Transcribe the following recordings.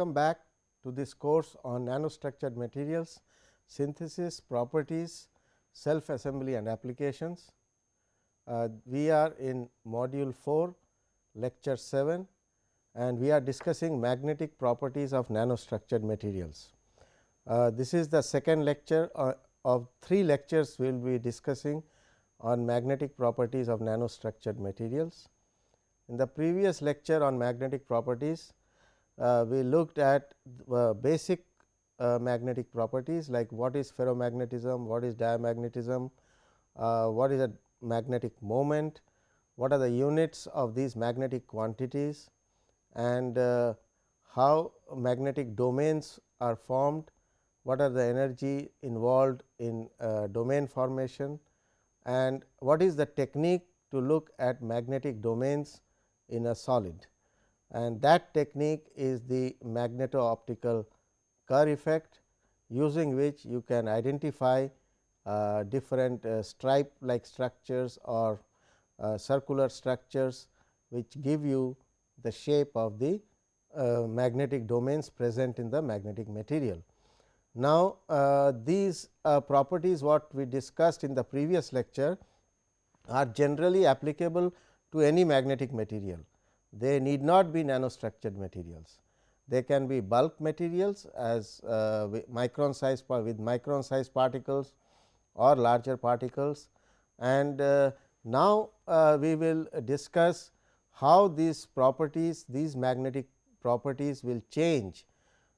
welcome back to this course on nanostructured materials, synthesis, properties, self assembly and applications. Uh, we are in module 4 lecture 7 and we are discussing magnetic properties of nanostructured materials. Uh, this is the second lecture uh, of three lectures we will be discussing on magnetic properties of nanostructured materials. In the previous lecture on magnetic properties, we looked at uh, basic uh, magnetic properties like what is ferromagnetism, what is diamagnetism, uh, what is a magnetic moment, what are the units of these magnetic quantities and uh, how magnetic domains are formed, what are the energy involved in uh, domain formation and what is the technique to look at magnetic domains in a solid and that technique is the magneto-optical Kerr effect using which you can identify uh, different uh, stripe like structures or uh, circular structures which give you the shape of the uh, magnetic domains present in the magnetic material. Now, uh, these uh, properties what we discussed in the previous lecture are generally applicable to any magnetic material they need not be nanostructured materials. They can be bulk materials as uh, micron size with micron size particles or larger particles. And uh, now, uh, we will discuss how these properties these magnetic properties will change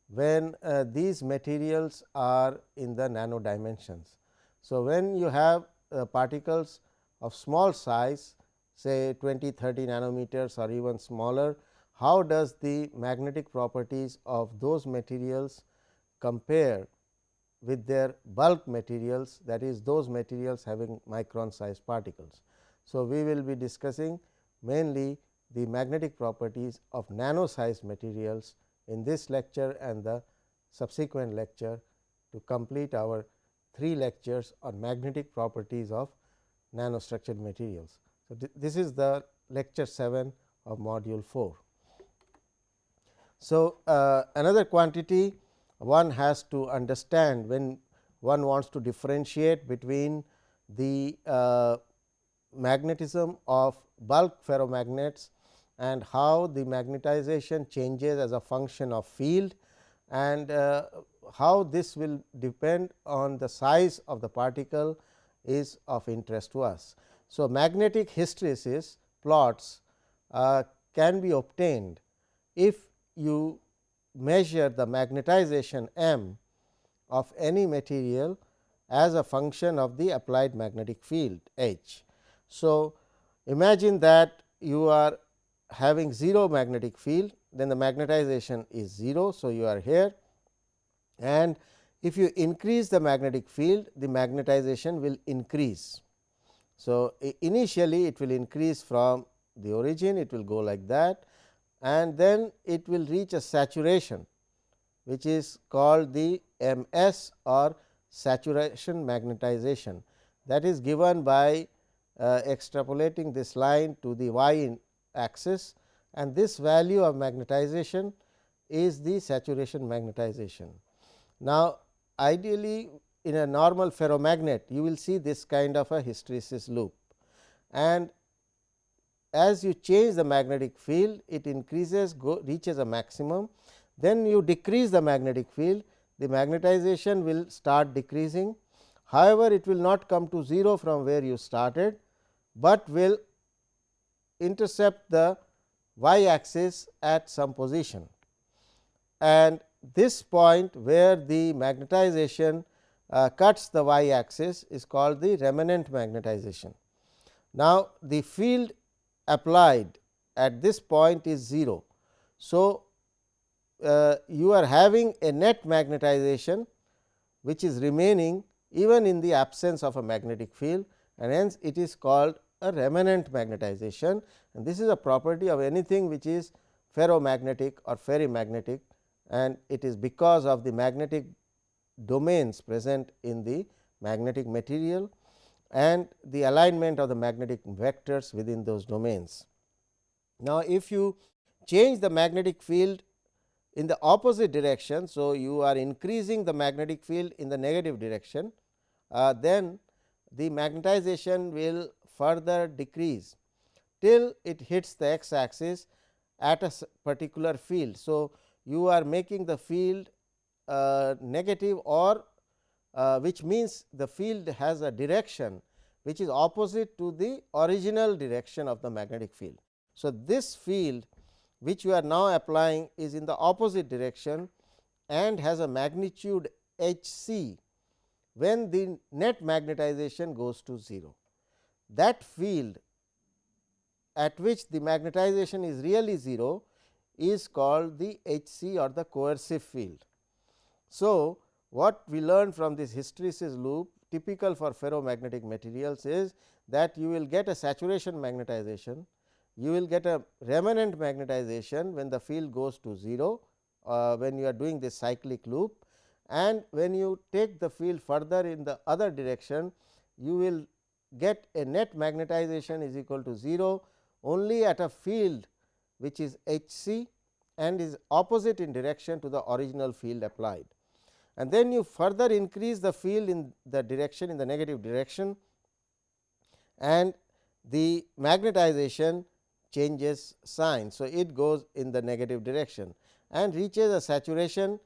when uh, these materials are in the nano dimensions. So, when you have uh, particles of small size say 20 30 nanometers or even smaller, how does the magnetic properties of those materials compare with their bulk materials that is those materials having micron size particles. So, we will be discussing mainly the magnetic properties of nano size materials in this lecture and the subsequent lecture to complete our three lectures on magnetic properties of nanostructured materials. So, th this is the lecture 7 of module 4. So, uh, another quantity one has to understand when one wants to differentiate between the uh, magnetism of bulk ferromagnets and how the magnetization changes as a function of field and uh, how this will depend on the size of the particle is of interest to us. So, magnetic hysteresis plots uh, can be obtained if you measure the magnetization m of any material as a function of the applied magnetic field H. So, imagine that you are having 0 magnetic field then the magnetization is 0. So, you are here and if you increase the magnetic field the magnetization will increase. So, initially it will increase from the origin it will go like that and then it will reach a saturation which is called the M s or saturation magnetization that is given by uh, extrapolating this line to the y axis and this value of magnetization is the saturation magnetization. Now, ideally in a normal ferromagnet you will see this kind of a hysteresis loop. And as you change the magnetic field it increases go reaches a maximum. Then you decrease the magnetic field the magnetization will start decreasing. However it will not come to 0 from where you started but will intercept the y axis at some position. And this point where the magnetization uh, cuts the y axis is called the remanent magnetization. Now, the field applied at this point is 0. So, uh, you are having a net magnetization which is remaining even in the absence of a magnetic field and hence it is called a remanent magnetization and this is a property of anything which is ferromagnetic or ferrimagnetic and it is because of the magnetic domains present in the magnetic material and the alignment of the magnetic vectors within those domains. Now, if you change the magnetic field in the opposite direction. So, you are increasing the magnetic field in the negative direction, uh, then the magnetization will further decrease till it hits the x axis at a particular field. So, you are making the field negative or uh, which means the field has a direction which is opposite to the original direction of the magnetic field. So, this field which you are now applying is in the opposite direction and has a magnitude h c when the net magnetization goes to 0. That field at which the magnetization is really 0 is called the H c or the coercive field. So, what we learned from this hysteresis loop typical for ferromagnetic materials is that you will get a saturation magnetization, you will get a remanent magnetization when the field goes to 0 uh, when you are doing this cyclic loop and when you take the field further in the other direction you will get a net magnetization is equal to 0 only at a field which is H c and is opposite in direction to the original field applied. And then you further increase the field in the direction in the negative direction and the magnetization changes sign. So, it goes in the negative direction and reaches a saturation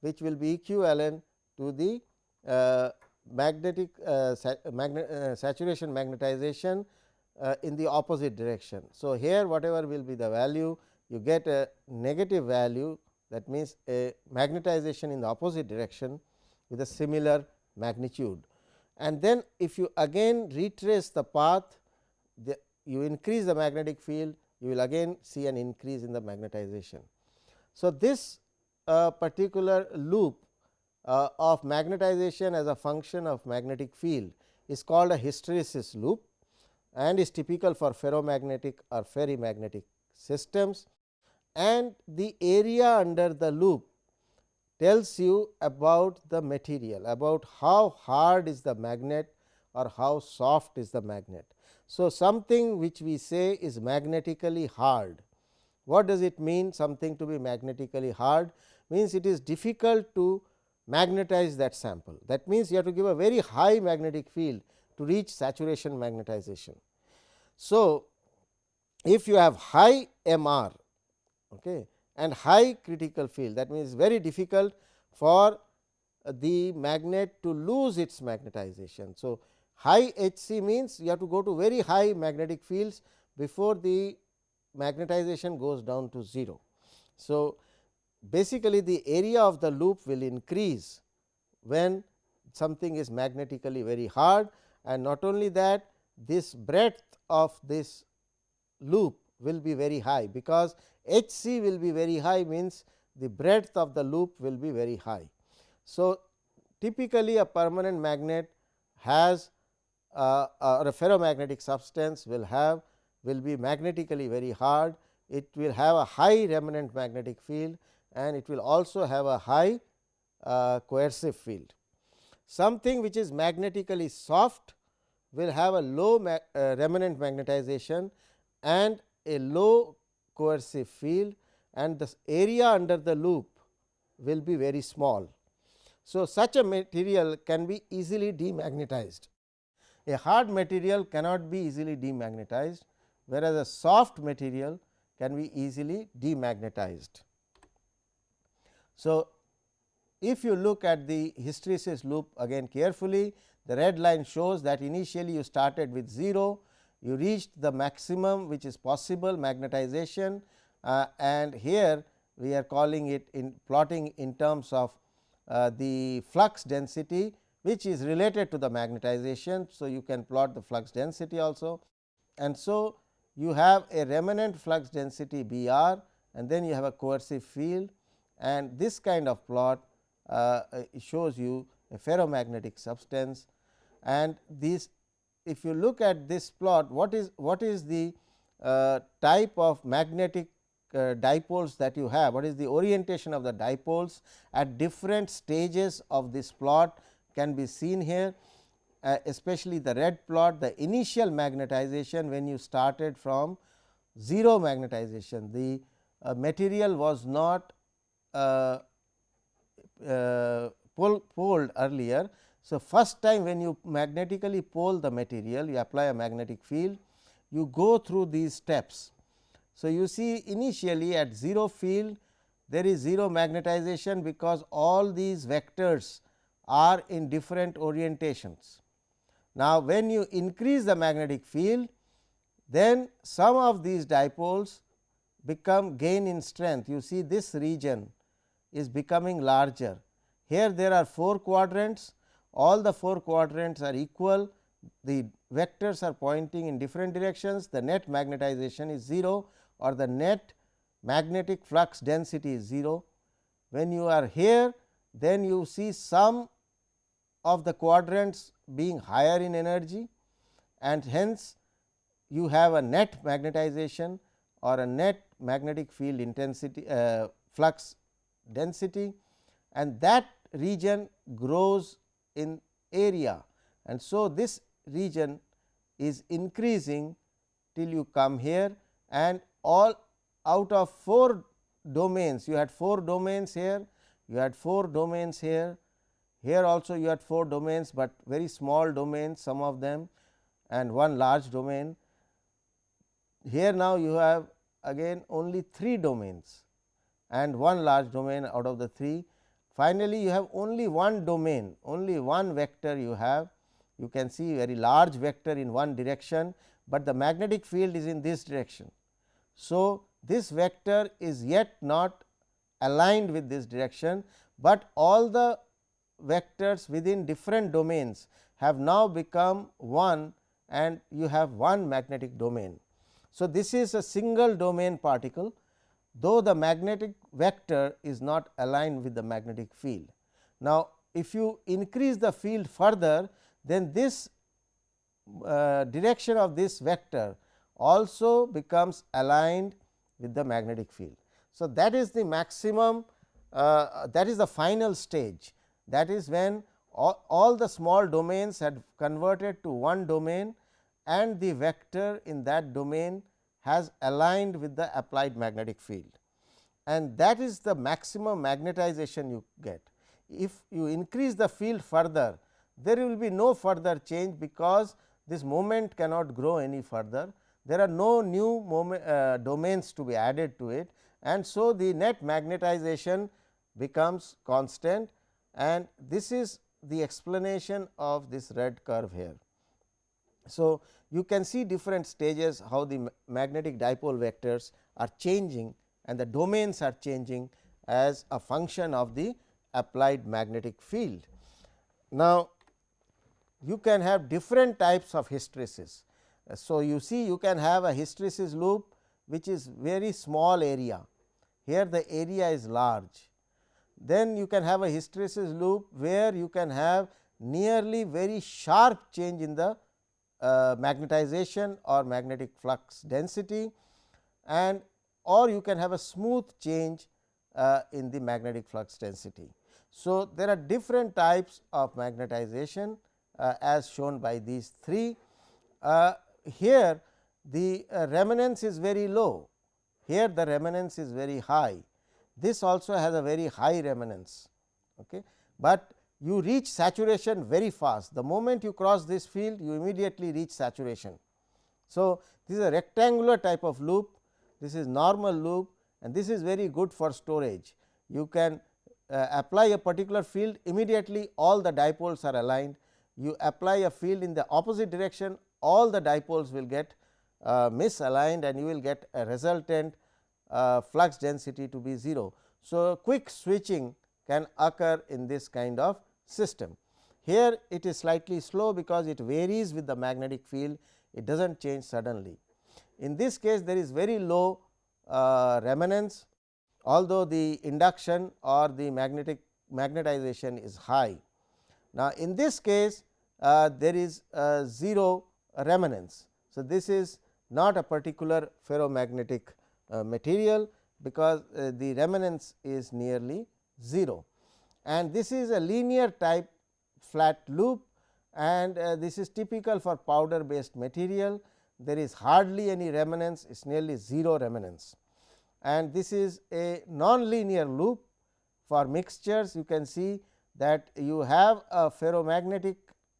which will be equivalent to the uh, magnetic uh, uh, saturation magnetization uh, in the opposite direction. So, here whatever will be the value you get a negative value that means a magnetization in the opposite direction with a similar magnitude. And then if you again retrace the path the, you increase the magnetic field you will again see an increase in the magnetization. So, this uh, particular loop uh, of magnetization as a function of magnetic field is called a hysteresis loop and is typical for ferromagnetic or ferrimagnetic systems and the area under the loop tells you about the material about how hard is the magnet or how soft is the magnet. So, something which we say is magnetically hard. What does it mean something to be magnetically hard means it is difficult to magnetize that sample. That means, you have to give a very high magnetic field to reach saturation magnetization. So, if you have high M r okay, and high critical field that means, very difficult for the magnet to lose its magnetization. So, high H c means you have to go to very high magnetic fields before the magnetization goes down to 0. So, basically the area of the loop will increase when something is magnetically very hard and not only that this breadth of this loop will be very high because H c will be very high means the breadth of the loop will be very high. So, typically a permanent magnet has uh, or a ferromagnetic substance will have will be magnetically very hard. It will have a high remnant magnetic field and it will also have a high uh, coercive field. Something which is magnetically soft will have a low ma uh, remanent magnetization and a low coercive field and the area under the loop will be very small. So, such a material can be easily demagnetized. A hard material cannot be easily demagnetized, whereas, a soft material can be easily demagnetized. So, if you look at the hysteresis loop again carefully, the red line shows that initially you started with 0, you reached the maximum which is possible magnetization uh, and here we are calling it in plotting in terms of uh, the flux density which is related to the magnetization. So, you can plot the flux density also. And so you have a remanent flux density B r and then you have a coercive field. And this kind of plot uh, shows you a ferromagnetic substance. And these if you look at this plot what is what is the uh, type of magnetic uh, dipoles that you have what is the orientation of the dipoles at different stages of this plot can be seen here uh, especially the red plot the initial magnetization when you started from 0 magnetization the uh, material was not uh, uh, pol poled earlier. So, first time when you magnetically pole the material you apply a magnetic field you go through these steps. So, you see initially at 0 field there is 0 magnetization because all these vectors are in different orientations. Now, when you increase the magnetic field then some of these dipoles become gain in strength. You see this region is becoming larger. Here there are 4 quadrants, all the 4 quadrants are equal, the vectors are pointing in different directions, the net magnetization is 0 or the net magnetic flux density is 0. When you are here, then you see some of the quadrants being higher in energy and hence you have a net magnetization or a net magnetic field intensity uh, flux density and that region grows in area and so this region is increasing till you come here and all out of 4 domains you had 4 domains here you had 4 domains here here also you had 4 domains, but very small domains some of them and one large domain. Here now you have again only 3 domains and one large domain out of the 3. Finally, you have only one domain only one vector you have you can see very large vector in one direction, but the magnetic field is in this direction. So, this vector is yet not aligned with this direction, but all the vectors within different domains have now become one and you have one magnetic domain. So, this is a single domain particle though the magnetic vector is not aligned with the magnetic field. Now, if you increase the field further then this uh, direction of this vector also becomes aligned with the magnetic field. So, that is the maximum uh, that is the final stage that is when all, all the small domains had converted to one domain and the vector in that domain has aligned with the applied magnetic field and that is the maximum magnetization you get. If you increase the field further, there will be no further change because this moment cannot grow any further. There are no new moment, uh, domains to be added to it and so the net magnetization becomes constant and this is the explanation of this red curve here. So, you can see different stages how the magnetic dipole vectors are changing and the domains are changing as a function of the applied magnetic field. Now, you can have different types of hysteresis. So, you see you can have a hysteresis loop which is very small area, here the area is large then you can have a hysteresis loop where you can have nearly very sharp change in the uh, magnetization or magnetic flux density and or you can have a smooth change uh, in the magnetic flux density. So, there are different types of magnetization uh, as shown by these three. Uh, here the uh, remanence is very low, here the remanence is very high this also has a very high remanence, okay. but you reach saturation very fast. The moment you cross this field, you immediately reach saturation. So, this is a rectangular type of loop, this is normal loop and this is very good for storage. You can uh, apply a particular field immediately all the dipoles are aligned. You apply a field in the opposite direction all the dipoles will get uh, misaligned and you will get a resultant uh, flux density to be 0. So, quick switching can occur in this kind of system. Here it is slightly slow because it varies with the magnetic field, it does not change suddenly. In this case there is very low uh, remanence, although the induction or the magnetic magnetization is high. Now, in this case uh, there is 0 remanence. So, this is not a particular ferromagnetic uh, material because uh, the remanence is nearly 0 and this is a linear type flat loop and uh, this is typical for powder based material. There is hardly any remanence it is nearly 0 remanence and this is a non-linear loop for mixtures. You can see that you have a ferromagnetic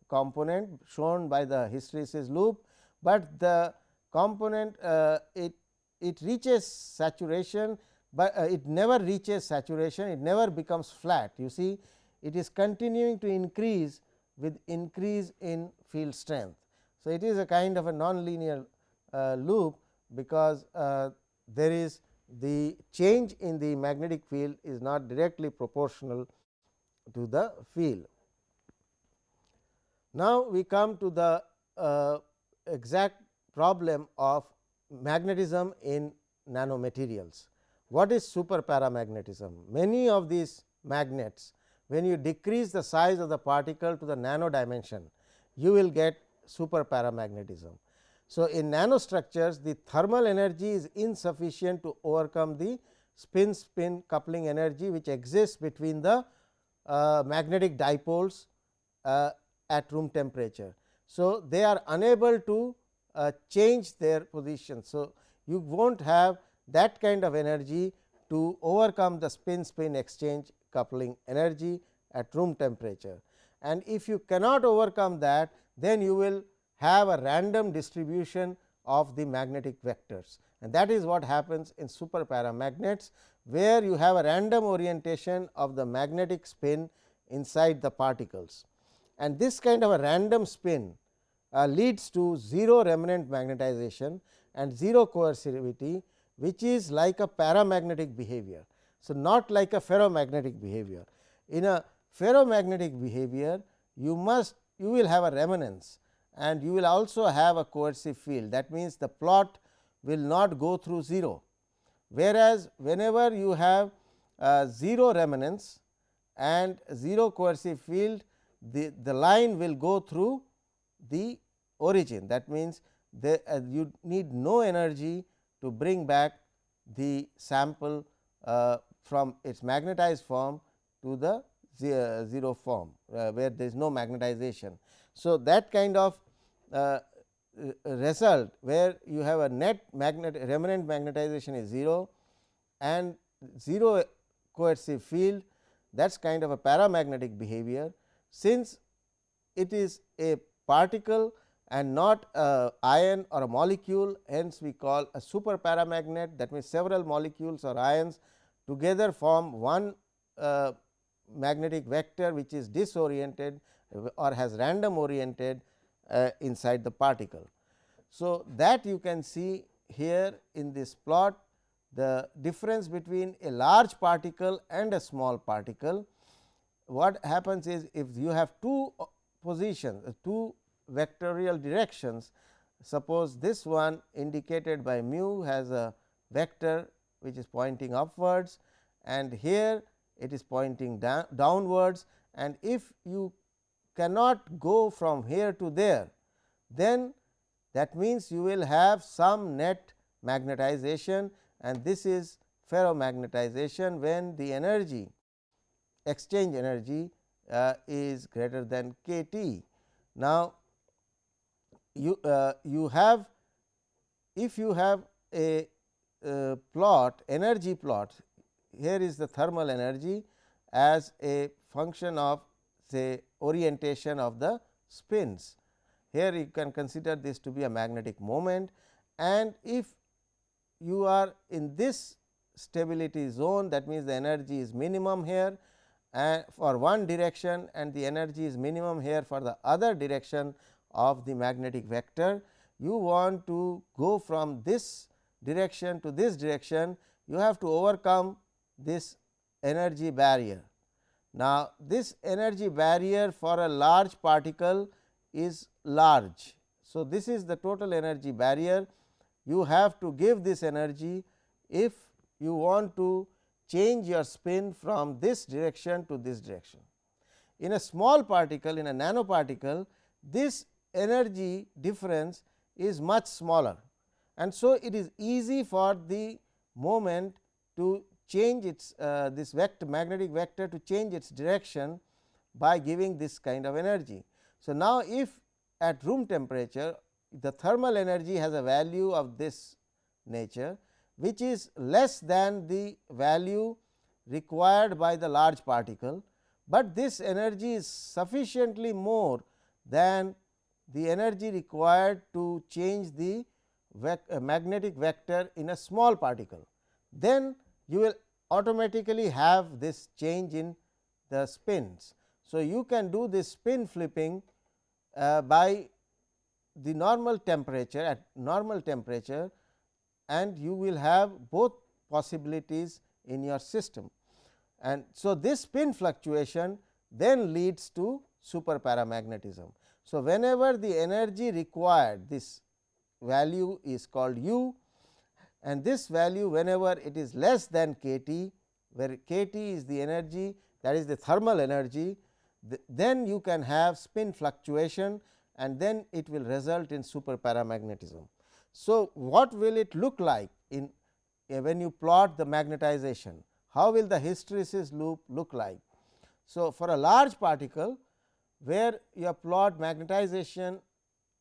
component shown by the hysteresis loop, but the component uh, it it reaches saturation, but uh, it never reaches saturation it never becomes flat you see it is continuing to increase with increase in field strength. So, it is a kind of a non-linear uh, loop because uh, there is the change in the magnetic field is not directly proportional to the field. Now, we come to the uh, exact problem of magnetism in nanomaterials. What is super paramagnetism? Many of these magnets when you decrease the size of the particle to the nano dimension, you will get super paramagnetism. So, in nanostructures the thermal energy is insufficient to overcome the spin spin coupling energy which exists between the uh, magnetic dipoles uh, at room temperature. So, they are unable to uh, change their position. So, you will not have that kind of energy to overcome the spin spin exchange coupling energy at room temperature. And if you cannot overcome that, then you will have a random distribution of the magnetic vectors and that is what happens in super paramagnets, where you have a random orientation of the magnetic spin inside the particles. And this kind of a random spin uh, leads to 0 remnant magnetization and 0 coercivity, which is like a paramagnetic behavior. So, not like a ferromagnetic behavior. In a ferromagnetic behavior, you must you will have a remanence and you will also have a coercive field. That means, the plot will not go through 0, whereas, whenever you have 0 remanence and 0 coercive field, the, the line will go through the origin. That means, the, uh, you need no energy to bring back the sample uh, from its magnetized form to the 0 form, uh, where there is no magnetization. So, that kind of uh, result where you have a net magnet remanent magnetization is 0 and 0 coercive field that is kind of a paramagnetic behavior. Since it is a particle and not a ion or a molecule hence we call a super paramagnet that means several molecules or ions together form one uh, magnetic vector which is disoriented or has random oriented uh, inside the particle. So, that you can see here in this plot the difference between a large particle and a small particle. What happens is if you have two positions, uh, two vectorial directions, suppose this one indicated by mu has a vector which is pointing upwards and here it is pointing down, downwards and if you cannot go from here to there, then that means you will have some net magnetization and this is ferromagnetization when the energy exchange energy uh, is greater than k t. Now, you uh, you have if you have a uh, plot energy plot here is the thermal energy as a function of say orientation of the spins. Here you can consider this to be a magnetic moment and if you are in this stability zone that means, the energy is minimum here and for one direction and the energy is minimum here for the other direction of the magnetic vector. You want to go from this direction to this direction, you have to overcome this energy barrier. Now, this energy barrier for a large particle is large. So, this is the total energy barrier you have to give this energy if you want to change your spin from this direction to this direction. In a small particle in a nanoparticle this energy difference is much smaller and so it is easy for the moment to change its uh, this vector magnetic vector to change its direction by giving this kind of energy. So, now if at room temperature the thermal energy has a value of this nature which is less than the value required by the large particle, but this energy is sufficiently more than the energy required to change the uh, magnetic vector in a small particle. Then you will automatically have this change in the spins. So, you can do this spin flipping uh, by the normal temperature at normal temperature and you will have both possibilities in your system. And so, this spin fluctuation then leads to super paramagnetism. So, whenever the energy required this value is called u and this value whenever it is less than k t where k t is the energy that is the thermal energy then you can have spin fluctuation and then it will result in super paramagnetism. So, what will it look like in uh, when you plot the magnetization? How will the hysteresis loop look like? So, for a large particle where you plot magnetization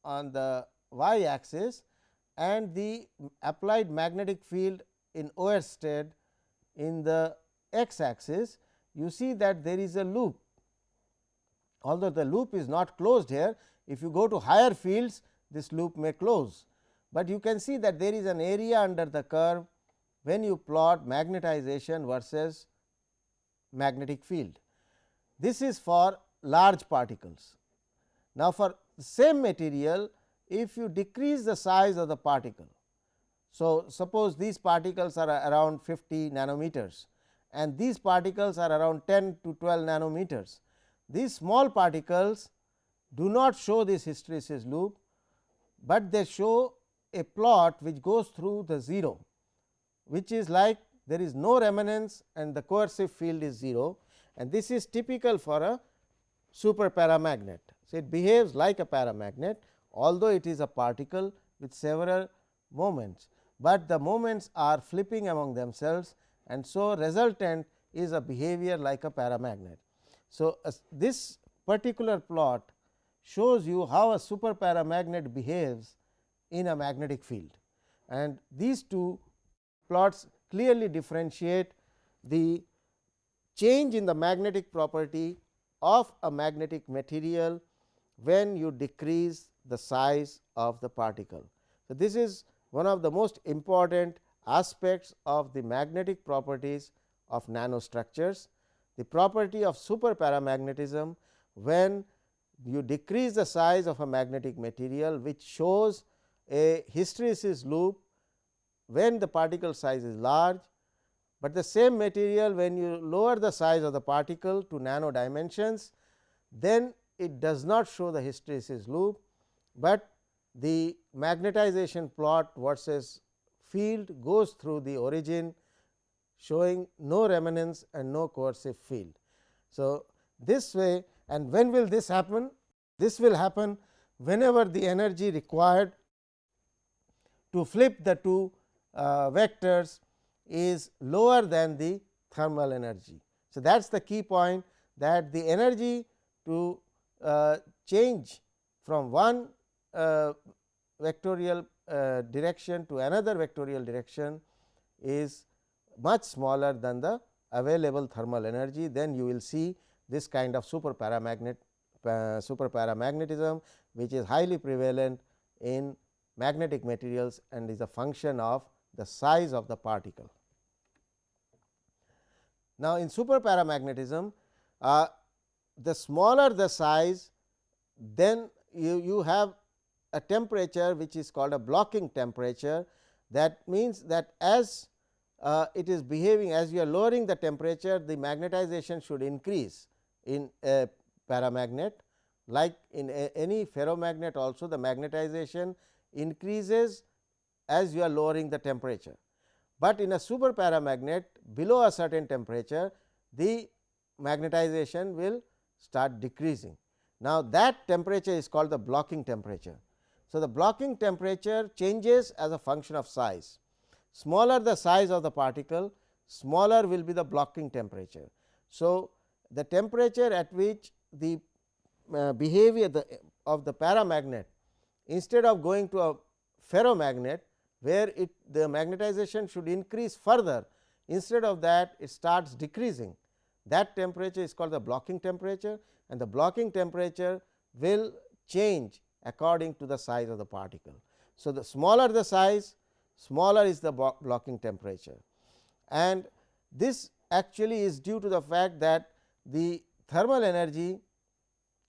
on the y axis and the applied magnetic field in Oersted in the x axis, you see that there is a loop. Although the loop is not closed here, if you go to higher fields, this loop may close, but you can see that there is an area under the curve when you plot magnetization versus magnetic field. This is for large particles. Now, for the same material if you decrease the size of the particle. So, suppose these particles are around 50 nanometers and these particles are around 10 to 12 nanometers. These small particles do not show this hysteresis loop, but they show a plot which goes through the 0, which is like there is no remanence and the coercive field is 0 and this is typical for a super paramagnet. So, it behaves like a paramagnet although it is a particle with several moments, but the moments are flipping among themselves and so resultant is a behavior like a paramagnet. So, uh, this particular plot shows you how a super paramagnet behaves in a magnetic field and these two plots clearly differentiate the change in the magnetic property of a magnetic material when you decrease the size of the particle. So, this is one of the most important aspects of the magnetic properties of nanostructures. The property of superparamagnetism when you decrease the size of a magnetic material which shows a hysteresis loop when the particle size is large, but the same material when you lower the size of the particle to nano dimensions then it does not show the hysteresis loop, but the magnetization plot versus field goes through the origin showing no remanence and no coercive field. So, this way and when will this happen? This will happen whenever the energy required to flip the two uh, vectors is lower than the thermal energy. So, that is the key point that the energy to uh, change from one uh, vectorial uh, direction to another vectorial direction is much smaller than the available thermal energy, then you will see this kind of super paramagnet uh, super paramagnetism, which is highly prevalent in magnetic materials and is a function of the size of the particle. Now, in super paramagnetism, uh, the smaller the size, then you, you have a temperature which is called a blocking temperature. That means, that as uh, it is behaving as you are lowering the temperature, the magnetization should increase in a paramagnet like in a, any ferromagnet also the magnetization increases as you are lowering the temperature. But in a super paramagnet below a certain temperature the magnetization will start decreasing. Now, that temperature is called the blocking temperature. So, the blocking temperature changes as a function of size. Smaller the size of the particle, smaller will be the blocking temperature. So, the temperature at which the uh, behavior the, of the paramagnet instead of going to a ferromagnet where it the magnetization should increase further. Instead of that it starts decreasing. That temperature is called the blocking temperature and the blocking temperature will change according to the size of the particle. So, the smaller the size smaller is the blocking temperature. And this actually is due to the fact that the thermal energy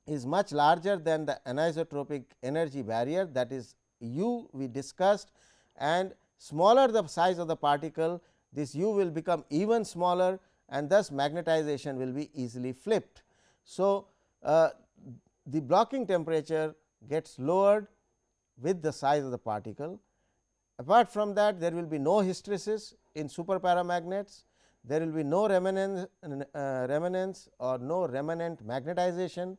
is much larger than the anisotropic energy barrier that is u we discussed and smaller the size of the particle this u will become even smaller and thus magnetization will be easily flipped. So, uh, the blocking temperature gets lowered with the size of the particle. Apart from that there will be no hysteresis in super paramagnets, there will be no remanence, uh, remanence or no remanent magnetization,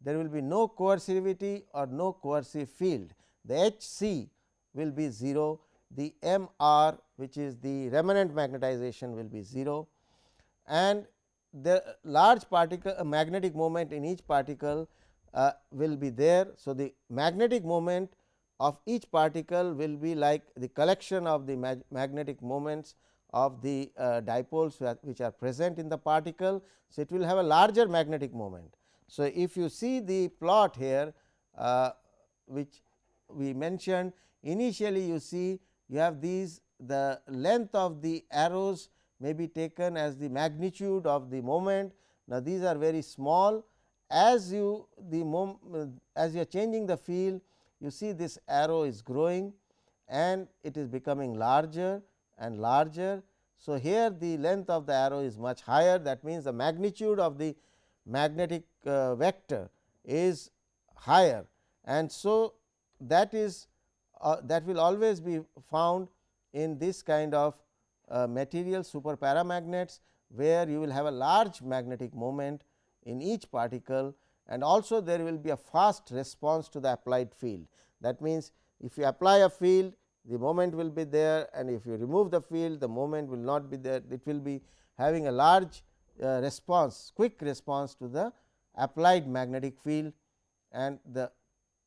there will be no coercivity or no coercive field. The H c will be 0, the M r which is the remnant magnetization will be 0 and the large particle uh, magnetic moment in each particle uh, will be there. So, the magnetic moment of each particle will be like the collection of the mag magnetic moments of the uh, dipoles which are present in the particle. So, it will have a larger magnetic moment. So, if you see the plot here uh, which we mentioned initially you see you have these the length of the arrows may be taken as the magnitude of the moment. Now, these are very small as you the mom, as you are changing the field you see this arrow is growing and it is becoming larger and larger. So, here the length of the arrow is much higher that means, the magnitude of the magnetic uh, vector is higher and so that is uh, that will always be found in this kind of uh, material super paramagnets, where you will have a large magnetic moment in each particle and also there will be a fast response to the applied field. That means, if you apply a field the moment will be there and if you remove the field the moment will not be there it will be having a large uh, response quick response to the applied magnetic field and the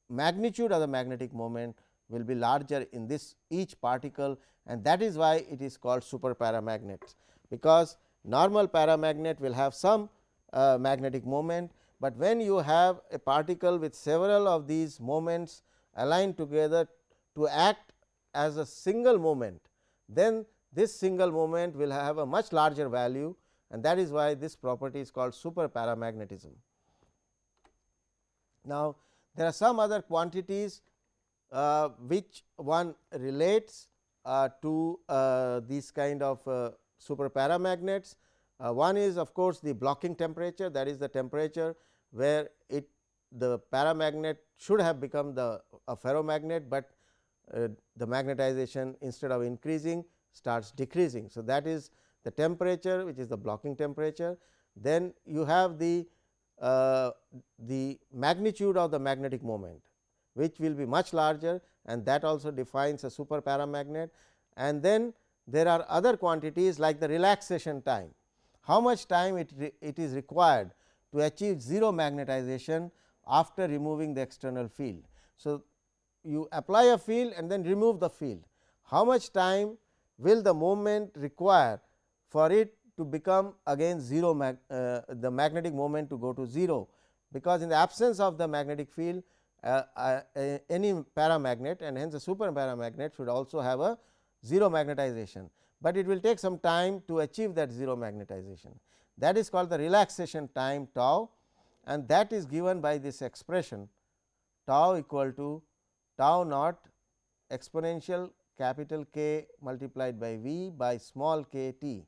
magnitude of the magnetic moment will be larger in this each particle and that is why it is called super paramagnets, because normal paramagnet will have some uh, magnetic moment, but when you have a particle with several of these moments aligned together to act as a single moment, then this single moment will have a much larger value and that is why this property is called super paramagnetism. Now, there are some other quantities uh, which one relates uh, to uh, these kind of uh, super paramagnets. Uh, one is of course, the blocking temperature that is the temperature where it the paramagnet should have become the a ferromagnet, but uh, the magnetization instead of increasing starts decreasing. So, that is the temperature which is the blocking temperature. Then you have the uh, the magnitude of the magnetic moment which will be much larger and that also defines a super paramagnet. And then there are other quantities like the relaxation time, how much time it, it is required to achieve 0 magnetization after removing the external field. So, you apply a field and then remove the field, how much time will the moment require for it to become again 0 mag, uh, the magnetic moment to go to 0, because in the absence of the magnetic field any paramagnet and hence a super paramagnet should also have a 0 magnetization, but it will take some time to achieve that 0 magnetization. That is called the relaxation time tau and that is given by this expression tau equal to tau naught exponential capital K multiplied by V by small k t.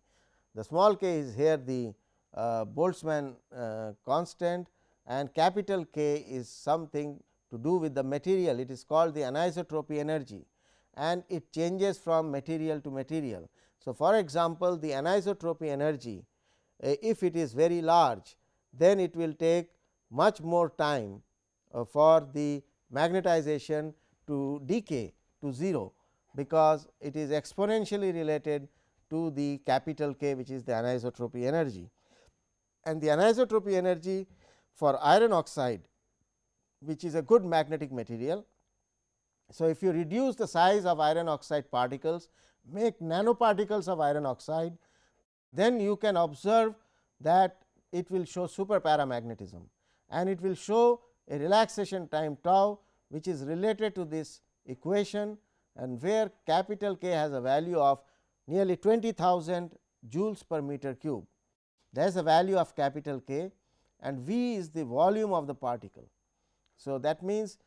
The small k is here the uh, Boltzmann uh, constant and capital K is something to do with the material it is called the anisotropy energy and it changes from material to material. So, for example, the anisotropy energy uh, if it is very large then it will take much more time uh, for the magnetization to decay to 0, because it is exponentially related to the capital K which is the anisotropy energy. And the anisotropy energy for iron oxide which is a good magnetic material. So, if you reduce the size of iron oxide particles make nanoparticles of iron oxide, then you can observe that it will show super paramagnetism and it will show a relaxation time tau which is related to this equation and where capital K has a value of nearly 20,000 joules per meter cube. That is a value of capital K and V is the volume of the particle. So, that means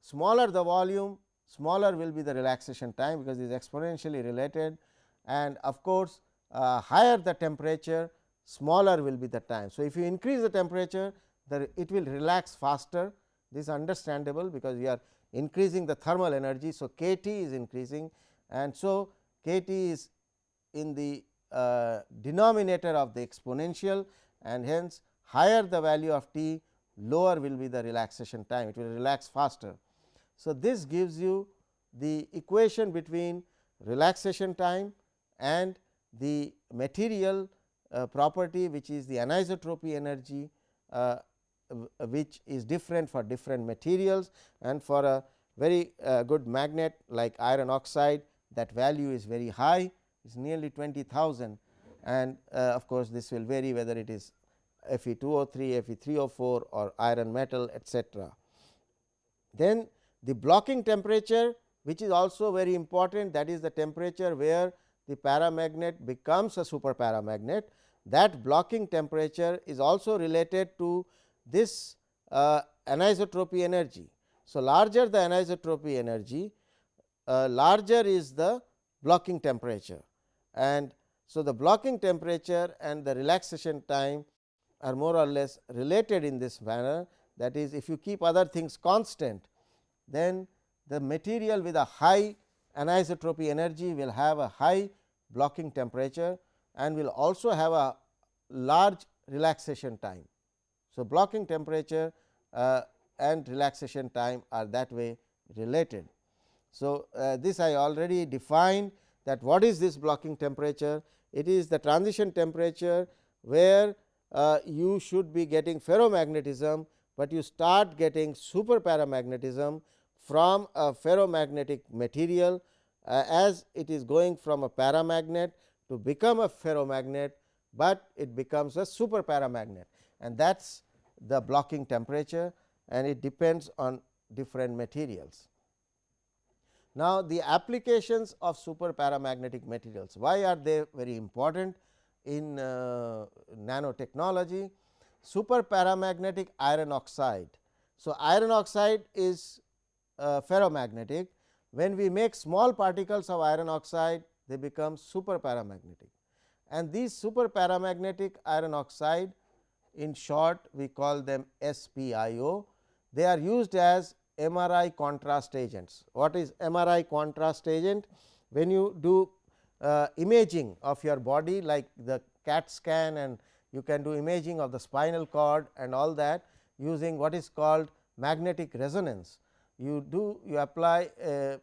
smaller the volume smaller will be the relaxation time because it is exponentially related and of course, uh, higher the temperature smaller will be the time. So, if you increase the temperature the it will relax faster this is understandable because we are increasing the thermal energy. So, k T is increasing and so k T is in the uh, denominator of the exponential and hence higher the value of t lower will be the relaxation time it will relax faster. So, this gives you the equation between relaxation time and the material uh, property which is the anisotropy energy uh, which is different for different materials and for a very uh, good magnet like iron oxide that value is very high is nearly 20,000 and uh, of course, this will vary whether it is Fe2O3, Fe3O4 or iron metal etcetera. Then the blocking temperature which is also very important that is the temperature where the paramagnet becomes a super paramagnet that blocking temperature is also related to this uh, anisotropy energy. So, larger the anisotropy energy uh, larger is the blocking temperature and so the blocking temperature and the relaxation time are more or less related in this manner that is if you keep other things constant then the material with a high anisotropy energy will have a high blocking temperature and will also have a large relaxation time. So, blocking temperature uh, and relaxation time are that way related. So, uh, this I already defined that what is this blocking temperature? It is the transition temperature where uh, you should be getting ferromagnetism, but you start getting super paramagnetism from a ferromagnetic material uh, as it is going from a paramagnet to become a ferromagnet, but it becomes a super paramagnet and that is the blocking temperature and it depends on different materials. Now, the applications of super paramagnetic materials, why are they very important in uh, nanotechnology? Super paramagnetic iron oxide. So, iron oxide is uh, ferromagnetic. When we make small particles of iron oxide, they become super paramagnetic and these super paramagnetic iron oxide in short we call them SPIO. They are used as MRI contrast agents. What is MRI contrast agent? When you do uh, imaging of your body like the CAT scan and you can do imaging of the spinal cord and all that using what is called magnetic resonance. You do you apply a,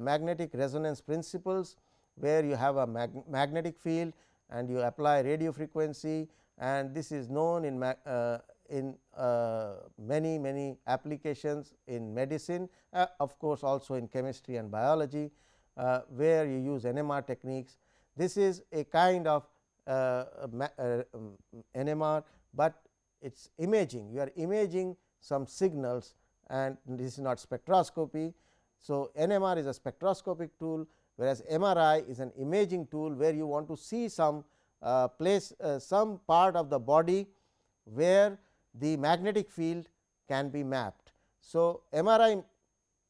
magnetic resonance principles where you have a mag magnetic field and you apply radio frequency and this is known in, uh, in uh, many many applications in medicine uh, of course, also in chemistry and biology uh, where you use NMR techniques. This is a kind of uh, uh, um, NMR, but it is imaging you are imaging some signals and this is not spectroscopy. So, NMR is a spectroscopic tool whereas, MRI is an imaging tool where you want to see some uh, place uh, some part of the body where the magnetic field can be mapped. So, MRI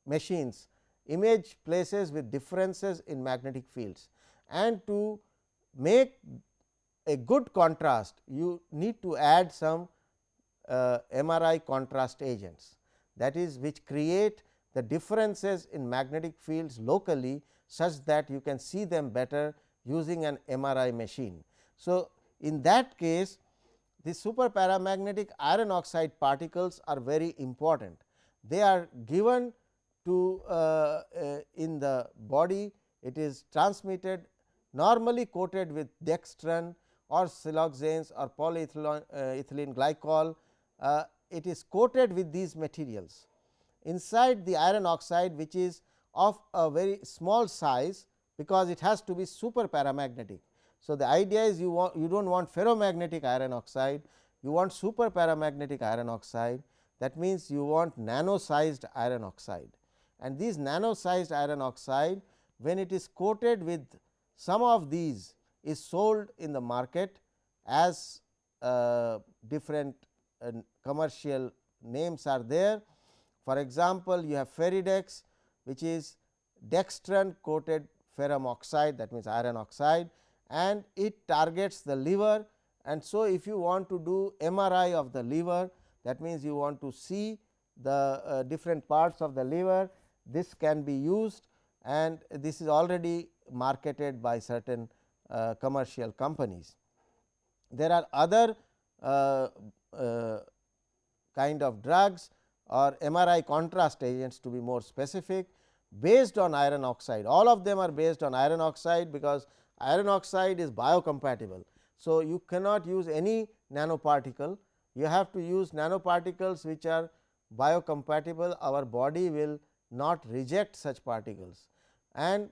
machines image places with differences in magnetic fields and to make a good contrast you need to add some uh, MRI contrast agents that is which create the differences in magnetic fields locally such that you can see them better using an MRI machine. So, in that case the super paramagnetic iron oxide particles are very important. They are given to uh, uh, in the body it is transmitted normally coated with dextran or siloxanes or polyethylene uh, glycol. Uh, it is coated with these materials. Inside the iron oxide which is of a very small size because it has to be super paramagnetic. So, the idea is you want you do not want ferromagnetic iron oxide, you want super paramagnetic iron oxide that means you want nano sized iron oxide and these nano sized iron oxide when it is coated with some of these is sold in the market as uh, different uh, commercial names are there. For example, you have Feridex which is dextran coated ferrum oxide that means iron oxide and it targets the liver and so if you want to do MRI of the liver that means you want to see the uh, different parts of the liver this can be used and this is already marketed by certain uh, commercial companies. There are other uh, uh, kind of drugs or MRI contrast agents to be more specific based on iron oxide. All of them are based on iron oxide because iron oxide is biocompatible. So, you cannot use any nanoparticle, you have to use nanoparticles which are biocompatible, our body will not reject such particles. And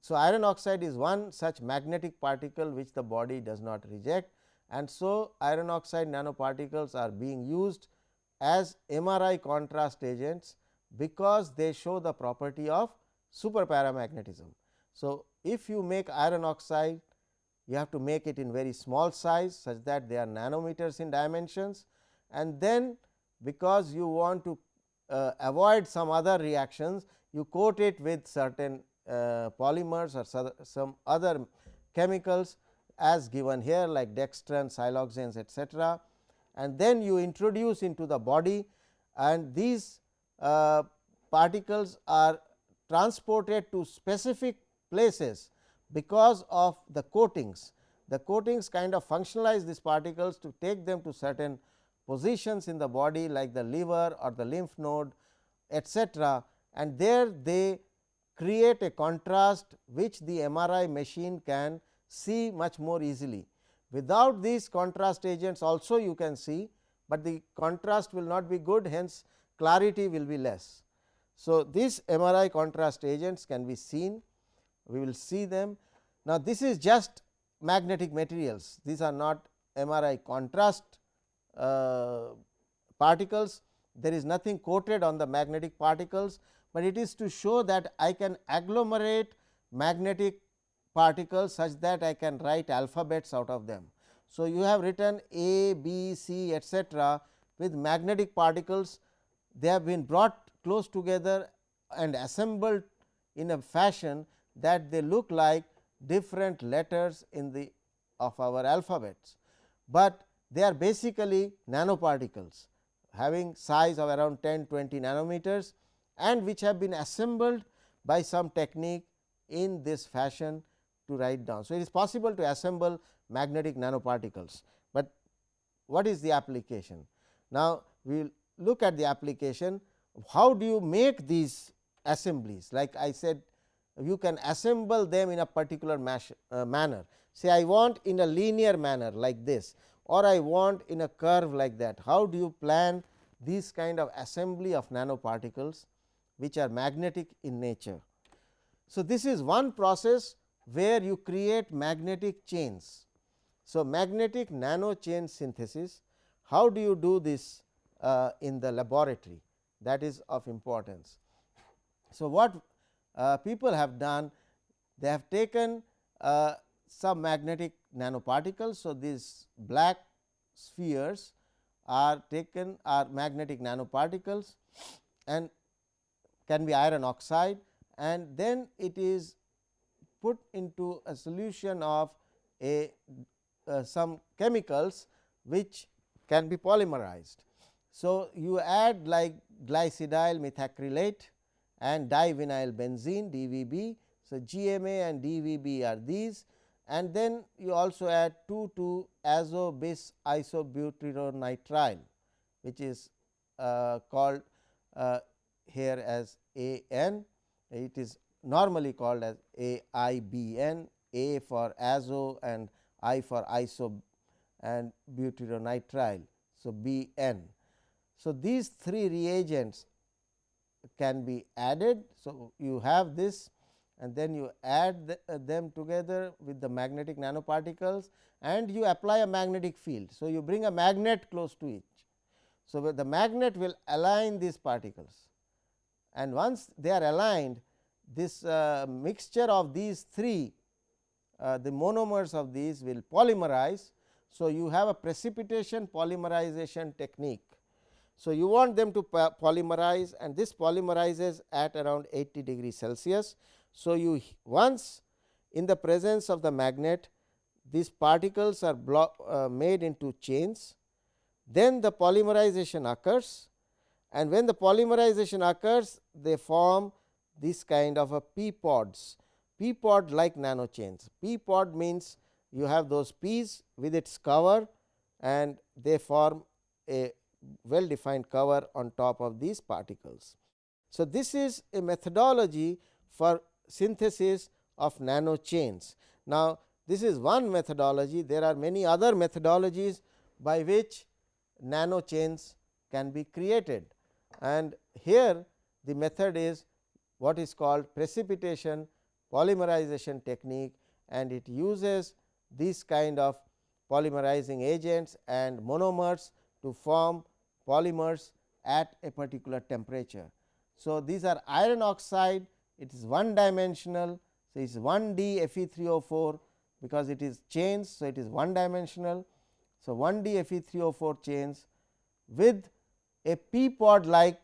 so, iron oxide is one such magnetic particle which the body does not reject and so iron oxide nanoparticles are being used as MRI contrast agents because they show the property of super paramagnetism. So, if you make iron oxide you have to make it in very small size such that they are nanometers in dimensions and then because you want to uh, avoid some other reactions you coat it with certain uh, polymers or some other chemicals as given here like dextran, siloxanes etcetera and then you introduce into the body and these uh, particles are transported to specific places because of the coatings. The coatings kind of functionalize these particles to take them to certain positions in the body like the liver or the lymph node etcetera and there they create a contrast which the MRI machine can see much more easily. Without these contrast agents also you can see, but the contrast will not be good hence clarity will be less. So, these MRI contrast agents can be seen, we will see them. Now, this is just magnetic materials, these are not MRI contrast Uh, particles, there is nothing coated on the magnetic particles, but it is to show that I can agglomerate magnetic particles such that I can write alphabets out of them. So, you have written A, B, C etcetera with magnetic particles they have been brought close together and assembled in a fashion that they look like different letters in the of our alphabets, but they are basically nanoparticles having size of around 10 20 nanometers and which have been assembled by some technique in this fashion to write down. So, it is possible to assemble magnetic nanoparticles, but what is the application? Now, we will look at the application. How do you make these assemblies? Like I said you can assemble them in a particular mash, uh, manner. Say I want in a linear manner like this or I want in a curve like that how do you plan these kind of assembly of nanoparticles which are magnetic in nature. So, this is one process where you create magnetic chains. So, magnetic nano chain synthesis how do you do this uh, in the laboratory that is of importance. So, what uh, people have done they have taken uh, some magnetic nanoparticles. So, these black spheres are taken are magnetic nanoparticles and can be iron oxide and then it is put into a solution of a uh, some chemicals which can be polymerized. So, you add like glycidyl methacrylate and divinyl benzene DVB. So, GMA and DVB are these and then you also add 2 to azo bis isobutyronitrile which is uh, called uh, here as A n it is normally called as A I B n A for azo and I for iso and butyronitrile. So, B n. So, these three reagents can be added. So, you have this and then you add the, uh, them together with the magnetic nanoparticles and you apply a magnetic field. So, you bring a magnet close to each. So, the magnet will align these particles and once they are aligned this uh, mixture of these three uh, the monomers of these will polymerize. So, you have a precipitation polymerization technique. So, you want them to polymerize and this polymerizes at around 80 degree Celsius. So, you once in the presence of the magnet these particles are uh, made into chains, then the polymerization occurs and when the polymerization occurs they form this kind of a p pods, p pod like nano chains. P pod means you have those peas with its cover and they form a well defined cover on top of these particles. So, this is a methodology for synthesis of nano chains. Now, this is one methodology, there are many other methodologies by which nano chains can be created and here the method is what is called precipitation polymerization technique and it uses this kind of polymerizing agents and monomers to form polymers at a particular temperature. So, these are iron oxide it is one dimensional. So, it is 1 D Fe3O4 because it is chains. So, it is one dimensional. So, 1 D Fe3O4 chains with a p pod like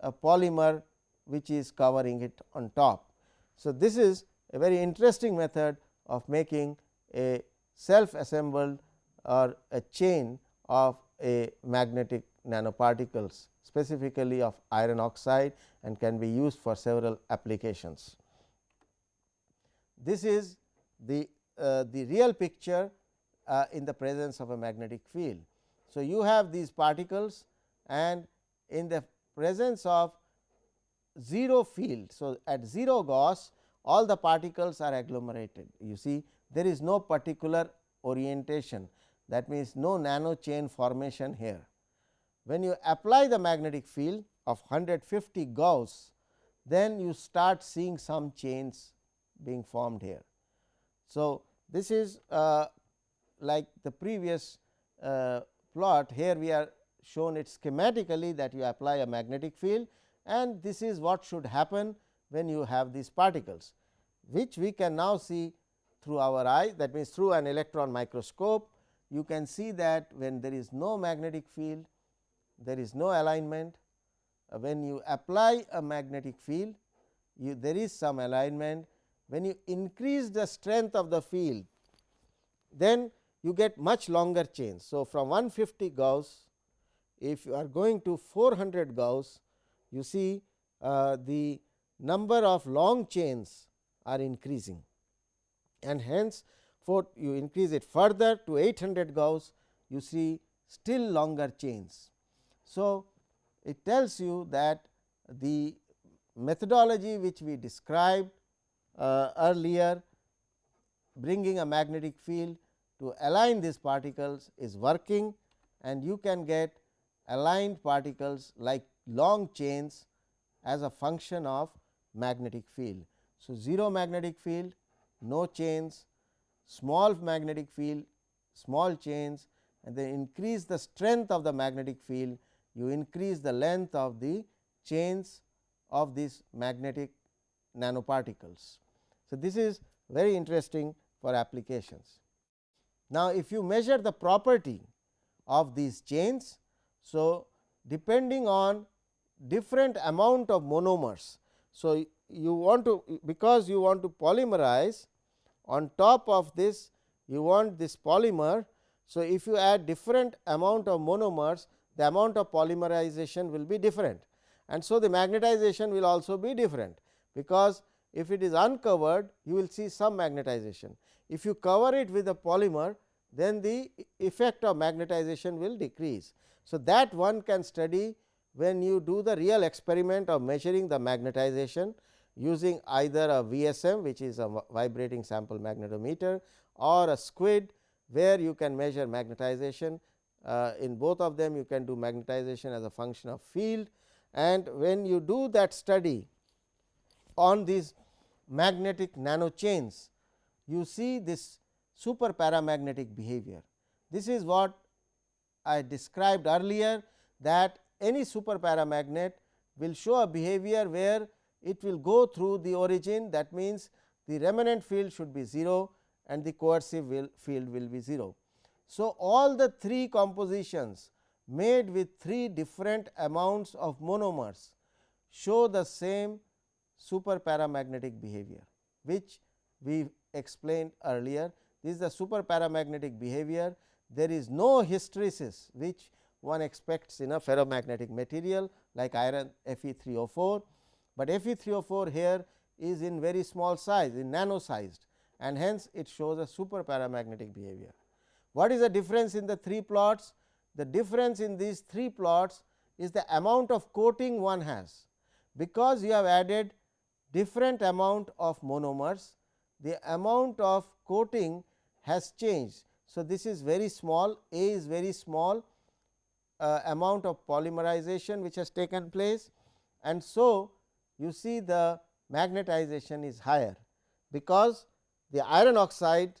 a polymer which is covering it on top. So, this is a very interesting method of making a self assembled or a chain of a magnetic nanoparticles specifically of iron oxide and can be used for several applications. This is the, uh, the real picture uh, in the presence of a magnetic field. So, you have these particles and in the presence of 0 field. So, at 0 Gauss all the particles are agglomerated you see there is no particular orientation that means no nano chain formation here. When you apply the magnetic field of 150 Gauss then you start seeing some chains being formed here. So, this is uh, like the previous uh, plot here we are shown it schematically that you apply a magnetic field and this is what should happen when you have these particles, which we can now see through our eye that means through an electron microscope. You can see that when there is no magnetic field, there is no alignment. Uh, when you apply a magnetic field, you, there is some alignment. When you increase the strength of the field, then you get much longer chains. So, from 150 Gauss, if you are going to 400 Gauss, you see uh, the number of long chains are increasing and hence for you increase it further to 800 Gauss you see still longer chains. So, it tells you that the methodology which we described uh, earlier bringing a magnetic field to align these particles is working and you can get aligned particles like long chains as a function of magnetic field. So, 0 magnetic field, no chains, small magnetic field, small chains and then increase the strength of the magnetic field, you increase the length of the chains of these magnetic nanoparticles. So, this is very interesting for applications. Now, if you measure the property of these chains, so depending on different amount of monomers. So, you want to because you want to polymerize on top of this you want this polymer. So, if you add different amount of monomers the amount of polymerization will be different and so the magnetization will also be different because if it is uncovered you will see some magnetization. If you cover it with a polymer then the effect of magnetization will decrease. So, that one can study when you do the real experiment of measuring the magnetization using either a VSM which is a vibrating sample magnetometer or a squid where you can measure magnetization. Uh, in both of them you can do magnetization as a function of field and when you do that study on these magnetic nano chains, you see this super paramagnetic behavior. This is what I described earlier that any super paramagnet will show a behavior where it will go through the origin that means, the remnant field should be 0 and the coercive field will be 0. So, all the three compositions made with three different amounts of monomers show the same superparamagnetic behavior, which we explained earlier. This is the superparamagnetic behavior. There is no hysteresis which one expects in a ferromagnetic material like iron Fe3O4, but Fe3O4 here is in very small size in nano sized and hence it shows a superparamagnetic behavior. What is the difference in the three plots? The difference in these three plots is the amount of coating one has, because you have added different amount of monomers, the amount of coating has changed. So, this is very small, A is very small uh, amount of polymerization which has taken place and so you see the magnetization is higher, because the iron oxide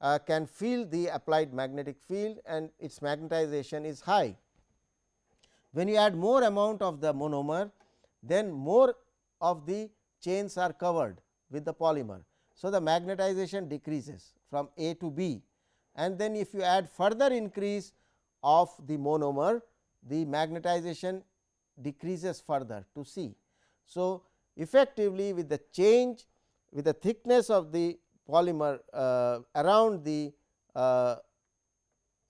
uh, can feel the applied magnetic field and its magnetization is high. When you add more amount of the monomer, then more of the chains are covered with the polymer. So, the magnetization decreases from A to B and then if you add further increase of the monomer, the magnetization decreases further to C. So, effectively with the change with the thickness of the polymer uh, around the uh,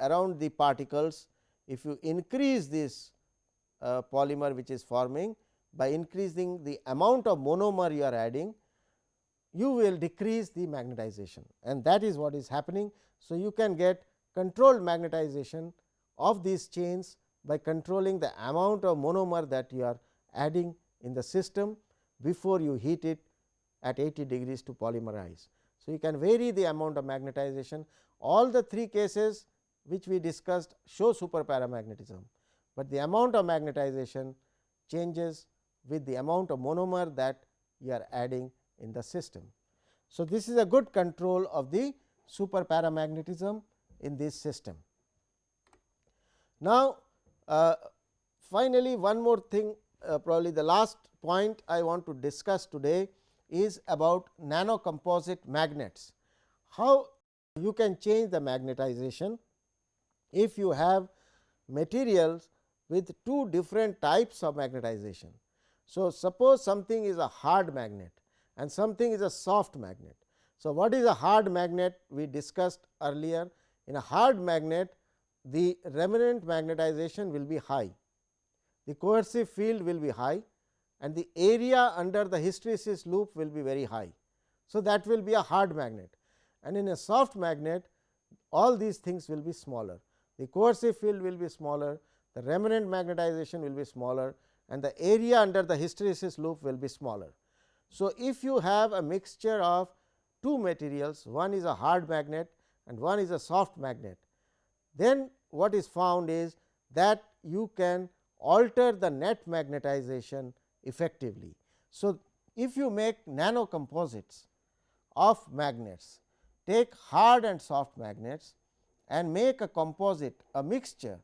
around the particles, if you increase this uh, polymer which is forming by increasing the amount of monomer you are adding, you will decrease the magnetization and that is what is happening. So, you can get controlled magnetization of these chains by controlling the amount of monomer that you are adding in the system before you heat it at 80 degrees to polymerize. So, you can vary the amount of magnetization all the three cases which we discussed show super paramagnetism, but the amount of magnetization changes with the amount of monomer that you are adding in the system. So, this is a good control of the super paramagnetism in this system. Now, uh, finally, one more thing uh, probably the last point I want to discuss today is about nano composite magnets. How you can change the magnetization if you have materials with two different types of magnetization. So, suppose something is a hard magnet and something is a soft magnet. So, what is a hard magnet we discussed earlier in a hard magnet the remnant magnetization will be high, the coercive field will be high and the area under the hysteresis loop will be very high. So, that will be a hard magnet and in a soft magnet all these things will be smaller. The coercive field will be smaller, the remnant magnetization will be smaller and the area under the hysteresis loop will be smaller. So, if you have a mixture of two materials, one is a hard magnet and one is a soft magnet, then what is found is that you can alter the net magnetization effectively. So, if you make nano composites of magnets, take hard and soft magnets and make a composite a mixture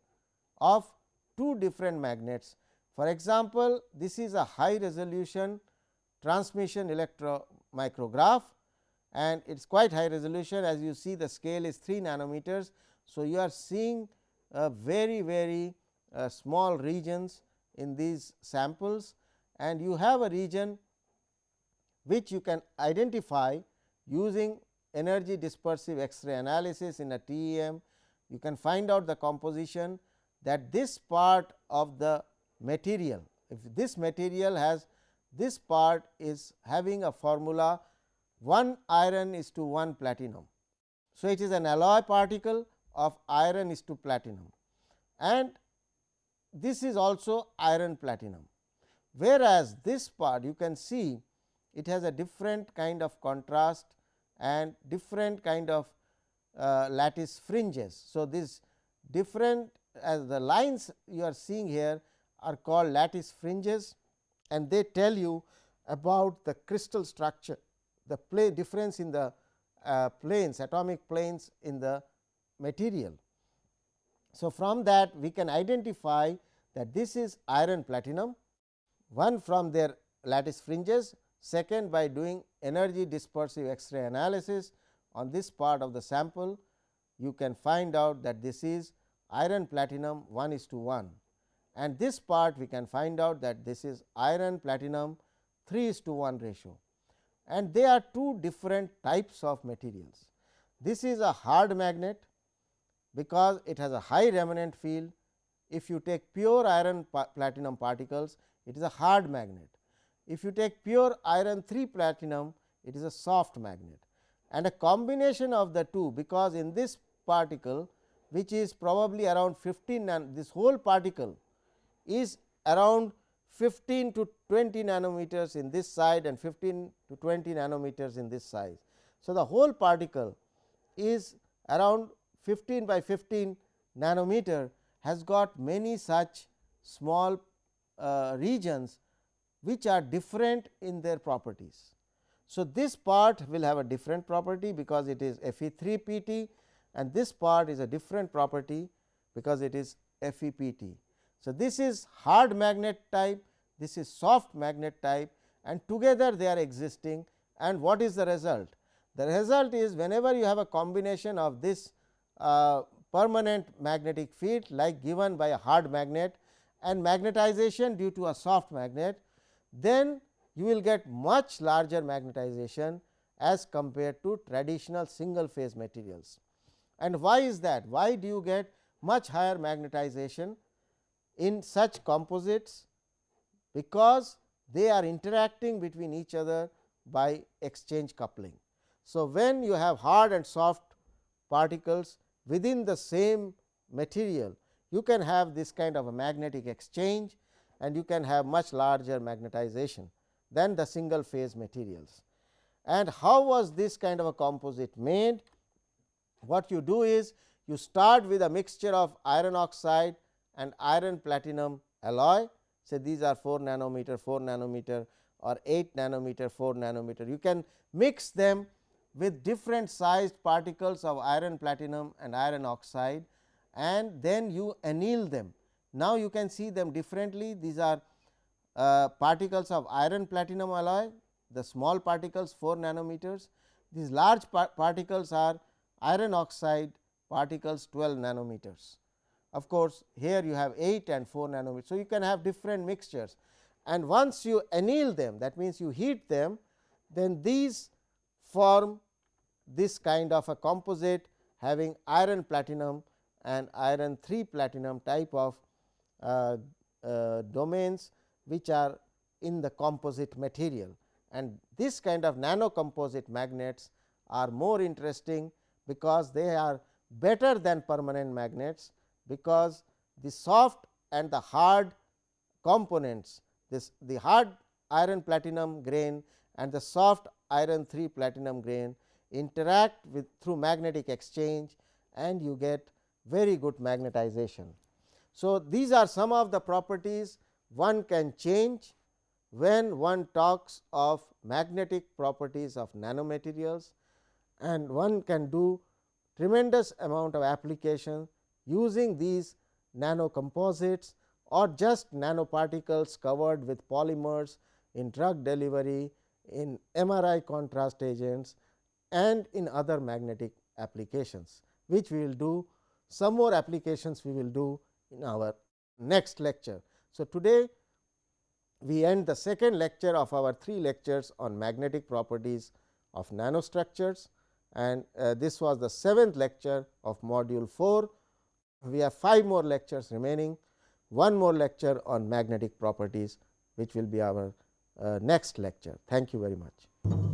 of two different magnets. For example, this is a high resolution transmission electromicrograph and it is quite high resolution as you see the scale is 3 nanometers. So, you are seeing very very uh, small regions in these samples and you have a region which you can identify using energy dispersive X-ray analysis in a TEM. You can find out the composition that this part of the material, if this material has this part is having a formula 1 iron is to 1 platinum. So, it is an alloy particle of iron is to platinum and this is also iron platinum whereas, this part you can see it has a different kind of contrast and different kind of uh, lattice fringes. So, this different as the lines you are seeing here are called lattice fringes and they tell you about the crystal structure the play difference in the uh, planes atomic planes in the material. So, from that we can identify that this is iron platinum one from their lattice fringes second by doing energy dispersive X-ray analysis on this part of the sample you can find out that this is iron platinum 1 is to 1 and this part we can find out that this is iron platinum 3 is to 1 ratio and they are two different types of materials. This is a hard magnet because it has a high remanent field. If you take pure iron platinum particles, it is a hard magnet. If you take pure iron 3 platinum, it is a soft magnet and a combination of the two because in this particle which is probably around 15 this whole particle is around 15 to 20 nanometers in this side and 15 to 20 nanometers in this size. So, the whole particle is around 15 by 15 nanometer has got many such small uh, regions which are different in their properties. So, this part will have a different property because it is Fe3pt and this part is a different property because it is FePt. So, this is hard magnet type, this is soft magnet type and together they are existing and what is the result? The result is whenever you have a combination of this uh, permanent magnetic field like given by a hard magnet and magnetization due to a soft magnet, then you will get much larger magnetization as compared to traditional single phase materials. And why is that? Why do you get much higher magnetization in such composites? Because they are interacting between each other by exchange coupling. So, when you have hard and soft particles within the same material, you can have this kind of a magnetic exchange and you can have much larger magnetization than the single phase materials. And how was this kind of a composite made? What you do is you start with a mixture of iron oxide and iron platinum alloy say these are 4 nanometer 4 nanometer or 8 nanometer 4 nanometer. You can mix them with different sized particles of iron platinum and iron oxide and then you anneal them. Now, you can see them differently these are uh, particles of iron platinum alloy the small particles 4 nanometers these large par particles are iron oxide particles 12 nanometers. Of course, here you have 8 and 4 nanometers. So, you can have different mixtures and once you anneal them that means, you heat them then these form this kind of a composite having iron platinum and iron 3 platinum type of uh, uh, domains which are in the composite material. And this kind of nano composite magnets are more interesting because they are better than permanent magnets because the soft and the hard components this the hard iron platinum grain and the soft iron 3 platinum grain interact with through magnetic exchange and you get very good magnetization. So, these are some of the properties one can change when one talks of magnetic properties of nanomaterials and one can do tremendous amount of application using these nano composites or just nanoparticles covered with polymers in drug delivery, in MRI contrast agents and in other magnetic applications, which we will do some more applications we will do in our next lecture. So, today we end the second lecture of our three lectures on magnetic properties of nanostructures and uh, this was the seventh lecture of module 4. We have five more lectures remaining, one more lecture on magnetic properties which will be our Uh, next lecture. Thank you very much.